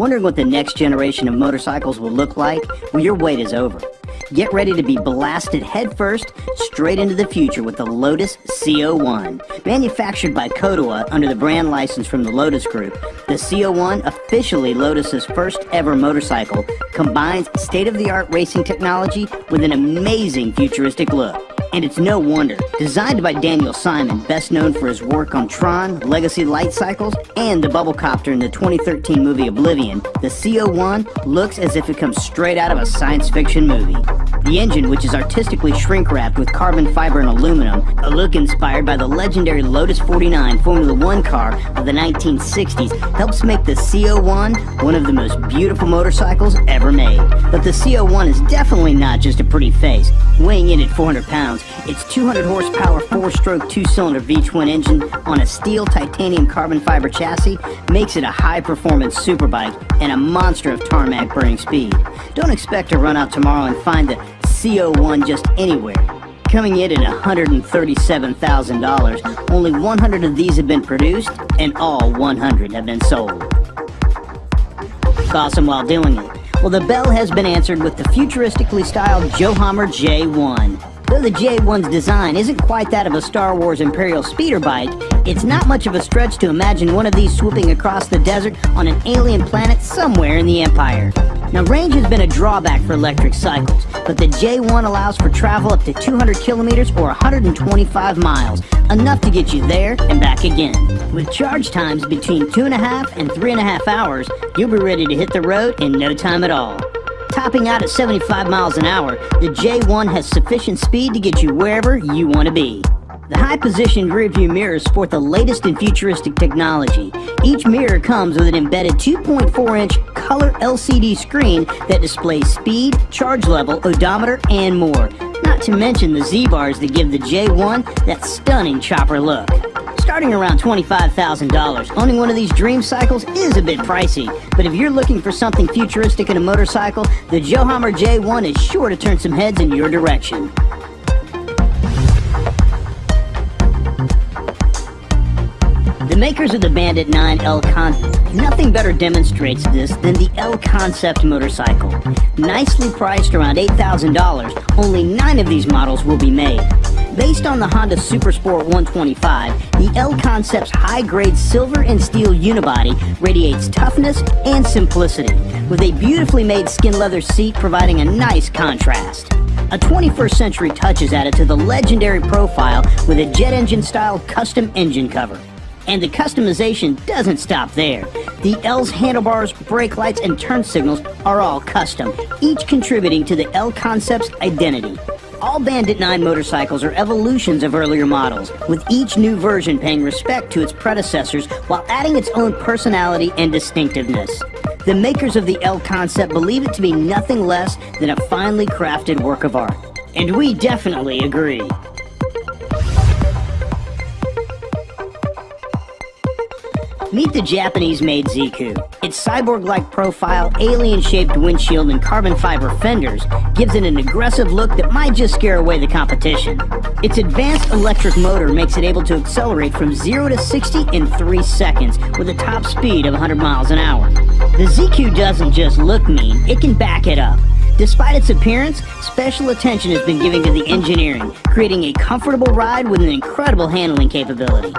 Wondering what the next generation of motorcycles will look like? Well, your wait is over. Get ready to be blasted headfirst straight into the future with the Lotus CO1. Manufactured by Kodewa under the brand license from the Lotus Group, the CO1, officially Lotus's first ever motorcycle, combines state-of-the-art racing technology with an amazing futuristic look. And it's no wonder. Designed by Daniel Simon, best known for his work on Tron, Legacy Light Cycles, and the Bubble Copter in the 2013 movie Oblivion, the CO1 looks as if it comes straight out of a science fiction movie. The engine, which is artistically shrink-wrapped with carbon fiber and aluminum, a look inspired by the legendary Lotus 49 Formula One car of the 1960s, helps make the CO1 one of the most beautiful motorcycles ever made. But the CO1 is definitely not just a pretty face. Weighing in at 400 pounds, its 200 horsepower four-stroke two-cylinder V-twin engine on a steel titanium carbon fiber chassis makes it a high-performance superbike and a monster of tarmac burning speed. Don't expect to run out tomorrow and find the CO1 just anywhere. Coming in at $137,000, only 100 of these have been produced, and all 100 have been sold. Awesome while doing it. Well, the bell has been answered with the futuristically styled Johammer J1. Though the J1's design isn't quite that of a Star Wars Imperial speeder bike, it's not much of a stretch to imagine one of these swooping across the desert on an alien planet somewhere in the Empire. Now range has been a drawback for electric cycles, but the J1 allows for travel up to 200 kilometers or 125 miles, enough to get you there and back again. With charge times between two and a half and three and a half hours, you'll be ready to hit the road in no time at all. Topping out at 75 miles an hour, the J1 has sufficient speed to get you wherever you want to be. The high-positioned rearview mirrors sport the latest in futuristic technology. Each mirror comes with an embedded 2.4-inch color LCD screen that displays speed, charge level, odometer, and more. Not to mention the Z-bars that give the J1 that stunning chopper look. Starting around $25,000, owning one of these dream cycles is a bit pricey, but if you're looking for something futuristic in a motorcycle, the Johammer J1 is sure to turn some heads in your direction. The makers of the Bandit 9 L Con... Nothing better demonstrates this than the L Concept motorcycle. Nicely priced around $8,000, only nine of these models will be made. Based on the Honda Supersport 125, the L Concept's high-grade silver and steel unibody radiates toughness and simplicity, with a beautifully made skin leather seat providing a nice contrast. A 21st century touch is added to the legendary profile with a jet engine style custom engine cover. And the customization doesn't stop there. The L's handlebars, brake lights, and turn signals are all custom, each contributing to the L Concept's identity. All Bandit 9 motorcycles are evolutions of earlier models, with each new version paying respect to its predecessors while adding its own personality and distinctiveness. The makers of the L concept believe it to be nothing less than a finely crafted work of art. And we definitely agree. Meet the Japanese-made Zecoo. Its cyborg-like profile, alien-shaped windshield, and carbon fiber fenders gives it an aggressive look that might just scare away the competition. Its advanced electric motor makes it able to accelerate from 0 to 60 in 3 seconds with a top speed of 100 miles an hour. The Zecoo doesn't just look mean, it can back it up. Despite its appearance, special attention has been given to the engineering, creating a comfortable ride with an incredible handling capability.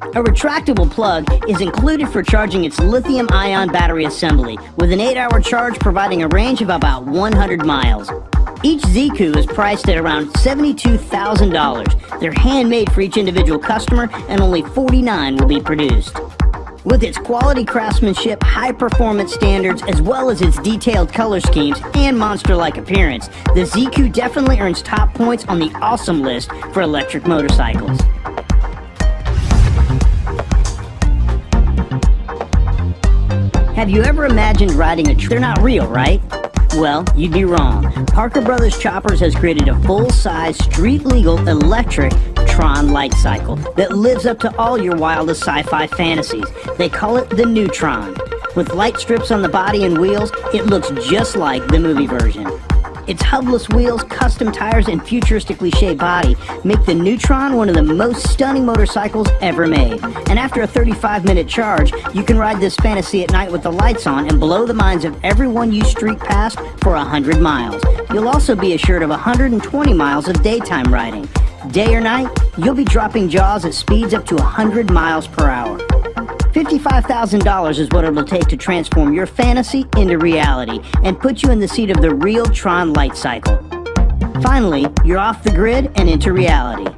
A retractable plug is included for charging its lithium-ion battery assembly, with an 8-hour charge providing a range of about 100 miles. Each Zecoo is priced at around $72,000. They're handmade for each individual customer, and only 49 will be produced. With its quality craftsmanship, high performance standards, as well as its detailed color schemes and monster-like appearance, the Zecoo definitely earns top points on the awesome list for electric motorcycles. Have you ever imagined riding a tr- They're not real, right? Well, you'd be wrong. Parker Brothers Choppers has created a full-size, street-legal, electric Tron light cycle that lives up to all your wildest sci-fi fantasies. They call it the Neutron. With light strips on the body and wheels, it looks just like the movie version. Its hubless wheels, custom tires, and futuristically shaped body make the Neutron one of the most stunning motorcycles ever made. And after a 35-minute charge, you can ride this fantasy at night with the lights on and blow the minds of everyone you streak past for 100 miles. You'll also be assured of 120 miles of daytime riding. Day or night, you'll be dropping jaws at speeds up to 100 miles per hour. $55,000 is what it'll take to transform your fantasy into reality and put you in the seat of the real Tron light cycle. Finally, you're off the grid and into reality.